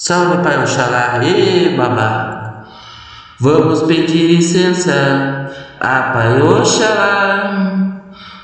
Salve Pai Oxalá, e babá. Vamos pedir licença a Pai Oxalá.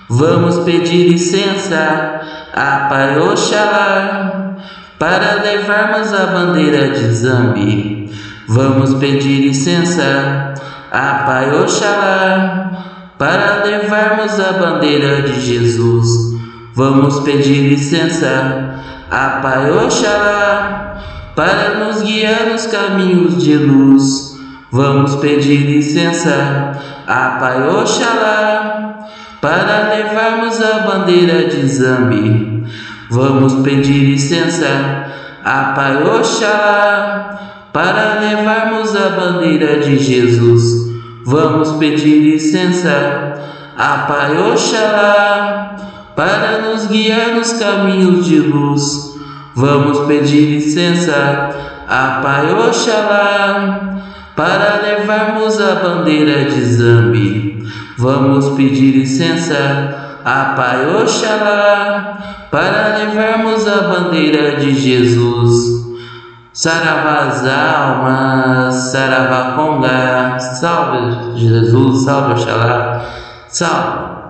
Vamos pedir licença a Pai Oxalá para levarmos a bandeira de Zambi. Vamos pedir licença a Pai Oxalá para levarmos a bandeira de Jesus. Vamos pedir licença a Pai Oxalá para nos guiar nos caminhos de luz. Vamos pedir licença a Pai Oxalá para levarmos a bandeira de Zambi. Vamos pedir licença a Pai Oxalá para levarmos a bandeira de Jesus. Vamos pedir licença a Pai Oxalá para nos guiar nos caminhos de luz. Vamos pedir licença a Pai Oxalá para levarmos a bandeira de Zambi. Vamos pedir licença a Pai Oxalá para levarmos a bandeira de Jesus. Saravá as almas, Saravá Conga, salve Jesus, salve Oxalá, salve.